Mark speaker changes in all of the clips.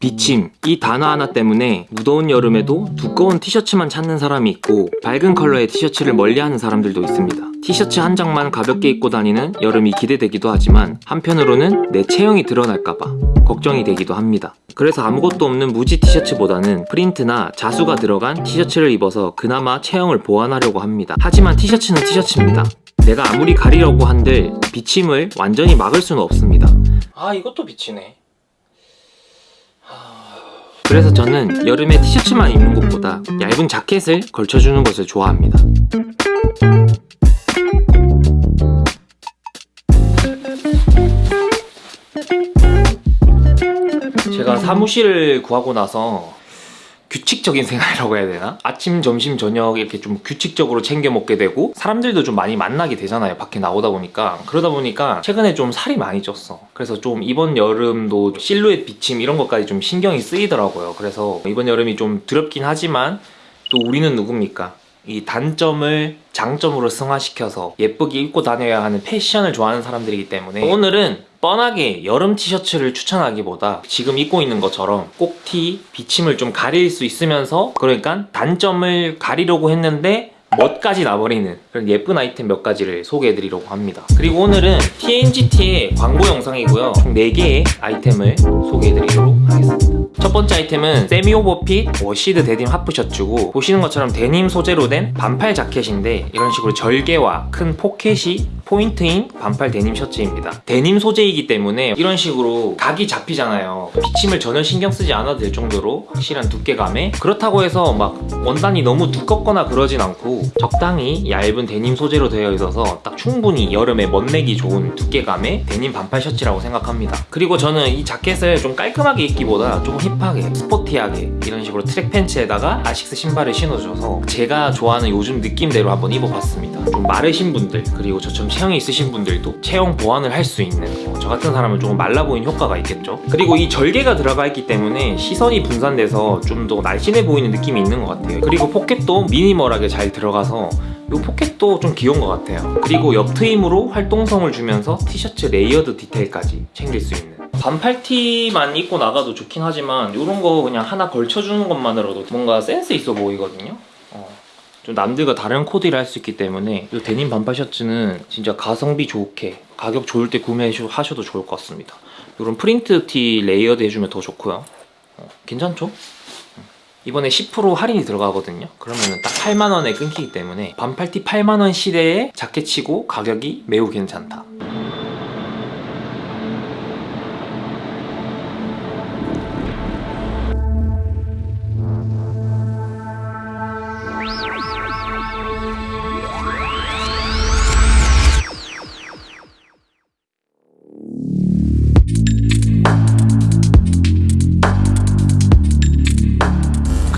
Speaker 1: 비침 이 단어 하나 때문에 무더운 여름에도 두꺼운 티셔츠만 찾는 사람이 있고 밝은 컬러의 티셔츠를 멀리하는 사람들도 있습니다. 티셔츠 한 장만 가볍게 입고 다니는 여름이 기대되기도 하지만 한편으로는 내 체형이 드러날까봐 걱정이 되기도 합니다. 그래서 아무것도 없는 무지 티셔츠보다는 프린트나 자수가 들어간 티셔츠를 입어서 그나마 체형을 보완하려고 합니다. 하지만 티셔츠는 티셔츠입니다. 내가 아무리 가리려고 한들 비침을 완전히 막을 수는 없습니다. 아 이것도 비치네 그래서 저는 여름에 티셔츠만 입는 것보다 얇은 자켓을 걸쳐주는 것을 좋아합니다. 제가 사무실을 구하고 나서 규칙적인 생활이라고 해야 되나? 아침, 점심, 저녁 이렇게 좀 규칙적으로 챙겨 먹게 되고 사람들도 좀 많이 만나게 되잖아요 밖에 나오다 보니까 그러다 보니까 최근에 좀 살이 많이 쪘어 그래서 좀 이번 여름도 실루엣 비침 이런 것까지 좀 신경이 쓰이더라고요 그래서 이번 여름이 좀 두렵긴 하지만 또 우리는 누굽니까? 이 단점을 장점으로 승화시켜서 예쁘게 입고 다녀야 하는 패션을 좋아하는 사람들이기 때문에 오늘은 뻔하게 여름 티셔츠를 추천하기보다 지금 입고 있는 것처럼 꼭티, 비침을 좀 가릴 수 있으면서 그러니까 단점을 가리려고 했는데 멋까지 나버리는 그런 예쁜 아이템 몇 가지를 소개해드리려고 합니다. 그리고 오늘은 TNGT의 광고 영상이고요. 총 4개의 아이템을 소개해드리도록 하겠습니다. 첫 번째 아이템은 semi overfit washed 데님 half 셔츠고 보시는 것처럼 데님 소재로 된 반팔 자켓인데 이런 식으로 절개와 큰 포켓이 포인트인 반팔 데님 셔츠입니다. 데님 소재이기 때문에 이런 식으로 각이 잡히잖아요. 비침을 전혀 신경 쓰지 않아도 될 정도로 확실한 두께감에 그렇다고 해서 막 원단이 너무 두껍거나 그러진 않고 적당히 얇은 데님 소재로 되어 있어서 딱 충분히 여름에 멋내기 좋은 두께감의 데님 반팔 셔츠라고 생각합니다. 그리고 저는 이 자켓을 좀 깔끔하게 입기보다 조금 힙하게 스포티하게 이런 식으로 트랙 팬츠에다가 아식스 신발을 신어줘서 제가 좋아하는 요즘 느낌대로 한번 입어봤습니다. 좀 마르신 분들 그리고 저처럼 체형이 있으신 분들도 체형 보완을 할 수 있는 어, 저 같은 사람은 조금 말라 보이는 효과가 있겠죠? 그리고 이 절개가 들어가 있기 때문에 시선이 분산돼서 좀 더 날씬해 보이는 느낌이 있는 것 같아요. 그리고 포켓도 미니멀하게 잘 들어가서 이 포켓도 좀 귀여운 것 같아요. 그리고 옆 트임으로 활동성을 주면서 티셔츠 layered 디테일까지 챙길 수 있는. 반팔티만 입고 나가도 좋긴 하지만 이런 거 그냥 하나 걸쳐주는 것만으로도 뭔가 센스 있어 보이거든요? 어. 좀 남들과 다른 코디를 할 수 있기 때문에 이 데님 반팔 셔츠는 진짜 가성비 좋게 가격 좋을 때 구매하셔도 좋을 것 같습니다. 이런 프린트 티 layered 해주면 더 좋고요. 어, 괜찮죠? 이번에 10% 할인이 들어가거든요. 그러면 딱 8만원에 끊기기 때문에 반팔티 8만원 시대에 자켓치고 가격이 매우 괜찮다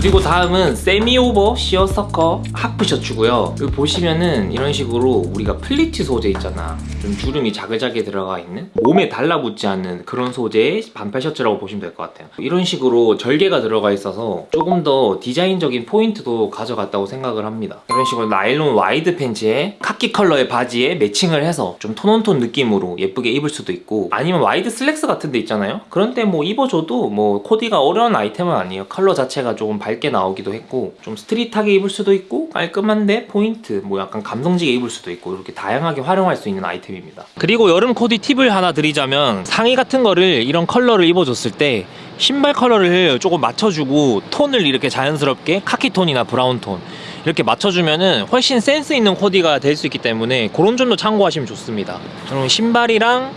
Speaker 1: 그리고 다음은 semi over 시어서커 half 셔츠고요. 여기 보시면은 이런 식으로 우리가 플리츠 소재 있잖아. 좀 주름이 자글자글 들어가 있는 몸에 달라붙지 않는 그런 소재의 반팔 셔츠라고 보시면 될 것 같아요. 이런 식으로 절개가 들어가 있어서 조금 더 디자인적인 포인트도 가져갔다고 생각을 합니다. 이런 식으로 나일론 wide 팬츠에 카키 컬러의 바지에 매칭을 해서 좀 tone on tone 느낌으로 예쁘게 입을 수도 있고 아니면 wide 슬랙스 같은 데 있잖아요? 그런 데 뭐 입어줘도 뭐 코디가 어려운 아이템은 아니에요. 컬러 자체가 조금 밝게 나오기도 했고 좀 street하게 입을 수도 있고 깔끔한데 포인트 뭐 약간 감성지게 입을 수도 있고 이렇게 다양하게 활용할 수 있는 아이템입니다. 그리고 여름 코디 팁을 하나 드리자면 상의 같은 거를 이런 컬러를 입어줬을 때 신발 컬러를 조금 맞춰주고 톤을 이렇게 자연스럽게 카키톤이나 브라운톤 이렇게 맞춰주면은 훨씬 센스 있는 코디가 될 수 있기 때문에 그런 점도 참고하시면 좋습니다. 그럼 신발이랑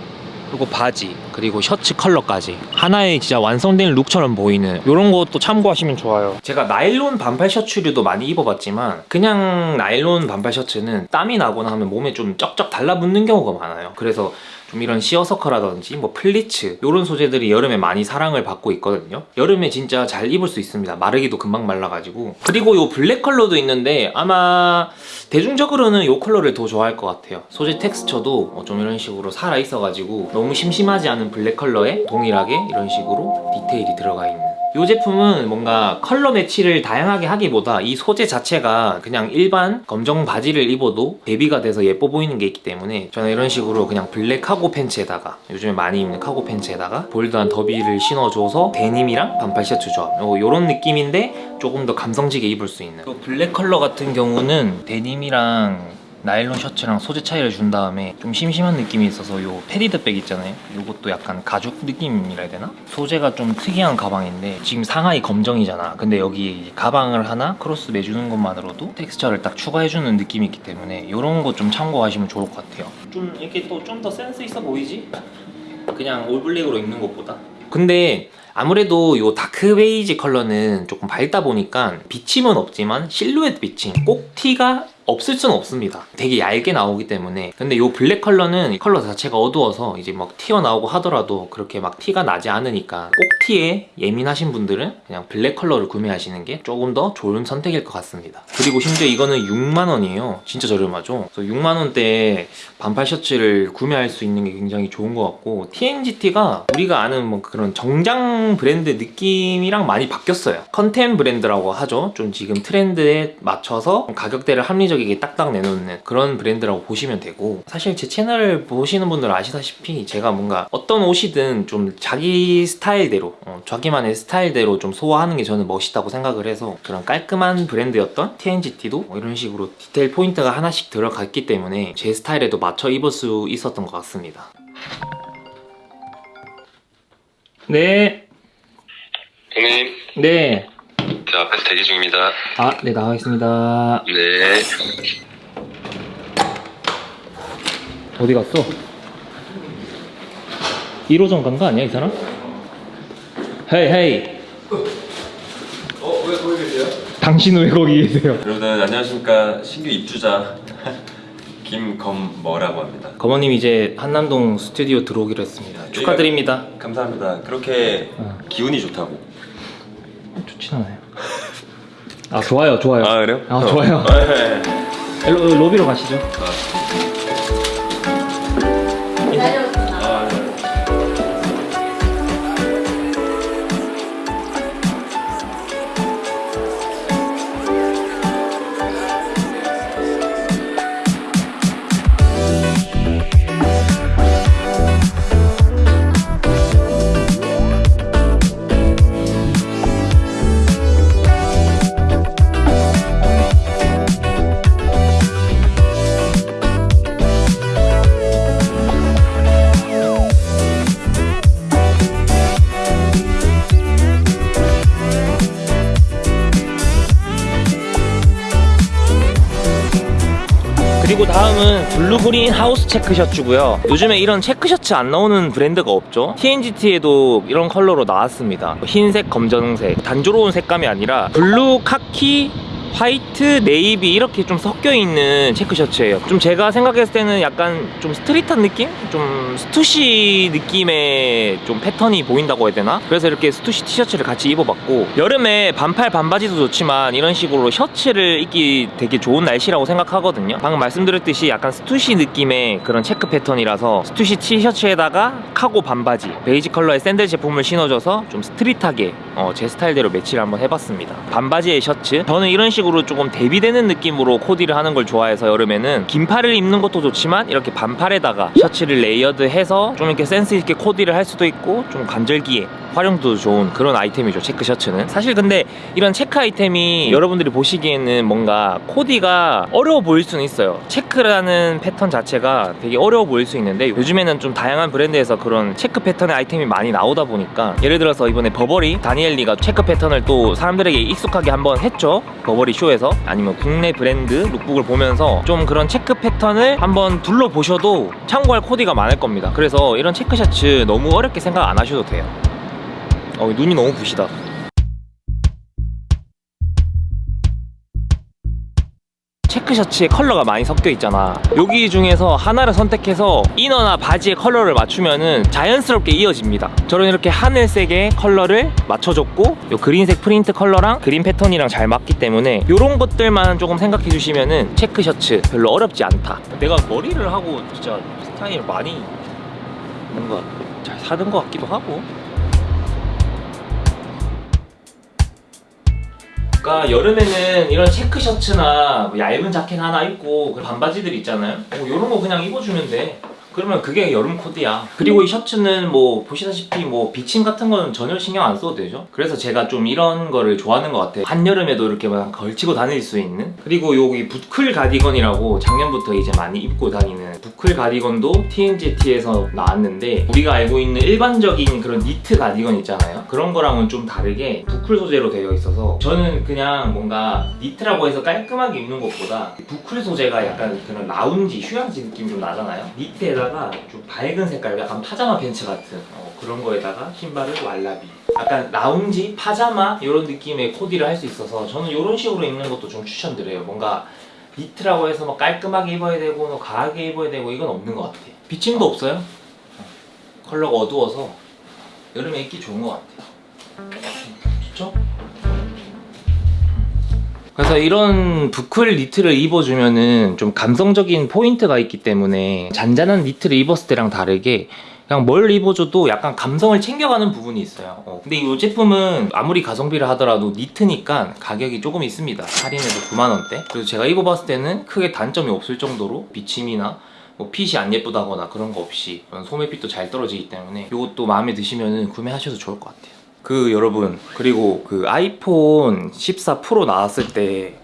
Speaker 1: 그리고 바지 그리고 셔츠 컬러까지. 하나의 진짜 완성된 look처럼 보이는 이런 것도 참고하시면 좋아요. 제가 나일론 반팔 셔츠류도 많이 입어봤지만 그냥 나일론 반팔 셔츠는 땀이 나거나 하면 몸에 좀 쩍쩍 달라붙는 경우가 많아요. 그래서 좀 이런 시어서커라든지 뭐 플리츠 이런 소재들이 여름에 많이 사랑을 받고 있거든요. 여름에 진짜 잘 입을 수 있습니다. 마르기도 금방 말라가지고. 그리고 이 블랙 컬러도 있는데 아마 대중적으로는 이 컬러를 더 좋아할 것 같아요. 소재 텍스처도 좀 이런 식으로 살아있어가지고 너무 심심하지 않은 블랙 컬러에 동일하게 이런 식으로 디테일이 들어가 있는. 이 제품은 뭔가 컬러 매치를 다양하게 하기보다 이 소재 자체가 그냥 일반 검정 바지를 입어도 대비가 돼서 예뻐 보이는 게 있기 때문에 저는 이런 식으로 그냥 블랙 카고 팬츠에다가 요즘에 많이 입는 카고 팬츠에다가 bold한 derby를 신어줘서 데님이랑 반팔 셔츠 조합 이런 느낌인데 조금 더 감성지게 입을 수 있는. 이 블랙 컬러 같은 경우는 데님이랑 나일론 셔츠랑 소재 차이를 준 다음에 좀 심심한 느낌이 있어서 요 padded bag 있잖아요 요것도 약간 가죽 느낌이라 해야 되나? 소재가 좀 특이한 가방인데 지금 상하의 검정이잖아 근데 여기 가방을 하나 크로스 매주는 것만으로도 텍스처를 딱 추가해주는 느낌이 있기 때문에 요런 거 좀 참고하시면 좋을 것 같아요 좀 이렇게 또 좀 더 센스 있어 보이지? 그냥 all black으로 입는 것보다 근데 아무래도 요 dark 베이지 컬러는 조금 밝다 보니까 비침은 없지만 실루엣 비침 꼭 티가 없을 수는 없습니다. 되게 얇게 나오기 때문에. 근데 요 블랙 컬러는 컬러 자체가 어두워서 이제 막 튀어나오고 하더라도 그렇게 막 티가 나지 않으니까 꼭 티에 예민하신 분들은 그냥 블랙 컬러를 구매하시는 게 조금 더 좋은 선택일 것 같습니다. 그리고 심지어 이거는 6만원이에요. 진짜 저렴하죠? 그래서 6만원대에 반팔 셔츠를 구매할 수 있는 게 굉장히 좋은 것 같고 TNGT가 우리가 아는 뭐 그런 정장 브랜드 느낌이랑 많이 바뀌었어요. 컨템 브랜드라고 하죠. 좀 지금 트렌드에 맞춰서 가격대를 합리적 합리적이게 딱딱 내놓는 그런 브랜드라고 보시면 되고 사실 제 채널을 보시는 분들 은 아시다시피 제가 뭔가 어떤 옷이든 좀 자기 스타일대로 어, 자기만의 스타일대로 좀 소화하는 게 저는 멋있다고 생각을 해서 그런 깔끔한 브랜드였던 TNGT도 뭐 이런 식으로 디테일 포인트가 하나씩 들어갔기 때문에 제 스타일에도 맞춰 입을 수 있었던 것 같습니다. 네.
Speaker 2: 형님,
Speaker 1: 네.
Speaker 2: 저 앞에서 대기 중입니다.
Speaker 1: 아, 네, 나가겠습니다.
Speaker 2: 네.
Speaker 1: 어디 갔어? 1호점 간거 아니야, 이 사람? 헤이, 헤이.
Speaker 2: 어, 왜 거기 계세요?
Speaker 1: 당신 왜 거기 계세요?
Speaker 2: 여러분 안녕하십니까 신규 입주자 김검머라고 합니다.
Speaker 1: 거머님 이제 한남동 스튜디오 들어오기로 했습니다. 축하드립니다.
Speaker 2: 감사합니다. 그렇게
Speaker 1: 어.
Speaker 2: 기운이 좋다고.
Speaker 1: 좋진 않아요. 아, 좋아요, 좋아요.
Speaker 2: 아 그래요?
Speaker 1: 아,
Speaker 2: 어.
Speaker 1: 좋아요.
Speaker 2: 아, 네.
Speaker 1: 로, 로비로 가시죠. 블루그린 하우스 체크 셔츠고요. 요즘에 이런 체크 셔츠 안 나오는 브랜드가 없죠? TNGT에도 이런 컬러로 나왔습니다. 흰색, 검정색. 단조로운 색감이 아니라 블루, 카키, 화이트, 네이비 이렇게 좀 섞여 있는 체크 셔츠예요. 좀 제가 생각했을 때는 약간 좀 street한 느낌? 좀 스투시 느낌의 좀 패턴이 보인다고 해야 되나? 그래서 이렇게 스투시 티셔츠를 같이 입어봤고 여름에 반팔 반바지도 좋지만 이런 식으로 셔츠를 입기 되게 좋은 날씨라고 생각하거든요. 방금 말씀드렸듯이 약간 스투시 느낌의 그런 체크 패턴이라서 스투시 티셔츠에다가 카고 반바지 베이지 컬러의 샌들 제품을 신어줘서 좀 street하게 어, 제 스타일대로 매치를 한번 해봤습니다. 반바지에 셔츠 저는 이런 식으로 좀 대비되는 느낌으로 코디를 하는 걸 좋아해서 여름에는 긴팔을 입는 것도 좋지만 이렇게 반팔에다가 셔츠를 layered해서 좀 이렇게 센스 있게 코디를 할 수도 있고 좀 간절기에 활용도 좋은 그런 아이템이죠 체크 셔츠는. 사실 근데 이런 체크 아이템이 여러분들이 보시기에는 뭔가 코디가 어려워 보일 수는 있어요. 체크라는 패턴 자체가 되게 어려워 보일 수 있는데 요즘에는 좀 다양한 브랜드에서 그런 체크 패턴의 아이템이 많이 나오다 보니까 예를 들어서 이번에 버버리 다니엘 리가 체크 패턴을 또 사람들에게 익숙하게 한번 했죠. 버버리 쇼에서 아니면 국내 브랜드 lookbook을 보면서 좀 그런 체크 패턴을 한번 둘러보셔도 참고할 코디가 많을 겁니다 그래서 이런 체크 셔츠 너무 어렵게 생각 안 하셔도 돼요 어, 눈이 너무 부시다. 체크 셔츠에 컬러가 많이 섞여 있잖아. 여기 중에서 하나를 선택해서 이너나 바지의 컬러를 맞추면은 자연스럽게 이어집니다. 저는 이렇게 하늘색의 컬러를 맞춰줬고 요 그린색 프린트 컬러랑 그린 패턴이랑 잘 맞기 때문에 이런 것들만 조금 생각해 주시면은 체크 셔츠 별로 어렵지 않다. 내가 머리를 하고 진짜 스타일 많이 뭔가 잘 사는 것 같기도 하고 그러니까 여름에는 이런 체크 셔츠나 뭐 얇은 자켓 하나 입고 그 반바지들 있잖아요. 뭐 이런 거 그냥 입어주면 돼. 그러면 그게 여름 코디야. 그리고 이 셔츠는 뭐 보시다시피 뭐 비침 같은 거는 전혀 신경 안 써도 되죠. 그래서 제가 좀 이런 거를 좋아하는 것 같아요. 한여름에도 이렇게 막 걸치고 다닐 수 있는. 그리고 여기 부클 가디건이라고 작년부터 이제 많이 입고 다니는 부클 가디건도 TNGT에서 나왔는데 우리가 알고 있는 일반적인 그런 니트 가디건 있잖아요. 그런 거랑은 좀 다르게 부클 소재로 되어 있어서 저는 그냥 뭔가 니트라고 해서 깔끔하게 입는 것보다 부클 소재가 약간 그런 라운지, 휴양지 느낌 좀 나잖아요. 니트에다가 좀 밝은 색깔, 약간 파자마 벤츠 같은 어, 그런 거에다가 신발을 왈라비. 약간 라운지, 파자마 이런 느낌의 코디를 할 수 있어서 저는 이런 식으로 입는 것도 좀 추천드려요. 뭔가 니트라고 해서 뭐 깔끔하게 입어야 되고 뭐 과하게 입어야 되고 이건 없는 것 같아요. 비침도 없어요. 컬러가 어두워서 여름에 입기 좋은 것 같아요. 좋죠? 그래서 이런 부클 니트를 입어주면은 좀 감성적인 포인트가 있기 때문에 잔잔한 니트를 입었을 때랑 다르게 그냥 뭘 입어줘도 약간 감성을 챙겨가는 부분이 있어요. 어, 근데 이 제품은 아무리 가성비를 하더라도 니트니까 가격이 조금 있습니다. 할인해서 9만원대. 그래서 제가 입어봤을 때는 크게 단점이 없을 정도로 비침이나 뭐 핏이 안 예쁘다거나 그런 거 없이 소매핏도 잘 떨어지기 때문에 이것도 마음에 드시면 구매하셔도 좋을 것 같아요. 그 여러분 그리고 그 아이폰 14 프로 나왔을 때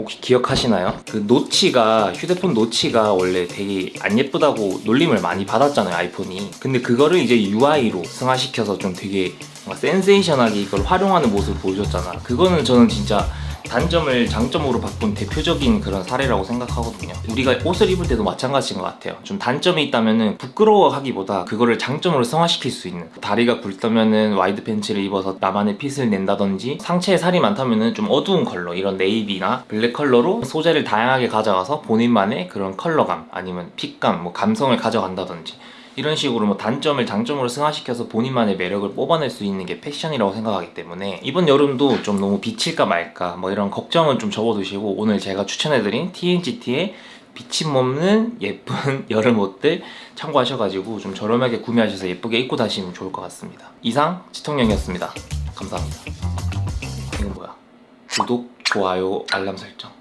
Speaker 1: 혹시 기억하시나요? 그 노치가 휴대폰 노치가 원래 되게 안 예쁘다고 놀림을 많이 받았잖아요 아이폰이 근데 그거를 이제 UI로 승화시켜서 좀 되게 센세이션하게 이걸 활용하는 모습을 보여줬잖아. 그거는 저는 진짜 단점을 장점으로 바꾼 대표적인 그런 사례라고 생각하거든요. 우리가 옷을 입을 때도 마찬가지인 것 같아요. 좀 단점이 있다면은 부끄러워하기보다 그거를 장점으로 승화시킬 수 있는 다리가 굵다면은 wide 팬츠를 입어서 나만의 fit을 낸다든지 상체에 살이 많다면은 좀 어두운 컬러 이런 네이비나 블랙 컬러로 소재를 다양하게 가져가서 본인만의 그런 컬러감 아니면 fit감 뭐 감성을 가져간다든지 이런 식으로 뭐 단점을 장점으로 승화시켜서 본인만의 매력을 뽑아낼 수 있는 게 패션이라고 생각하기 때문에 이번 여름도 좀 너무 비칠까 말까 뭐 이런 걱정은 좀 접어두시고 오늘 제가 추천해드린 TNGT의 비침 없는 예쁜 여름 옷들 참고하셔가지고 좀 저렴하게 구매하셔서 예쁘게 입고 다니시면 좋을 것 같습니다. 이상 지통령이었습니다. 감사합니다. 이건 뭐야? 구독, 좋아요, 알람 설정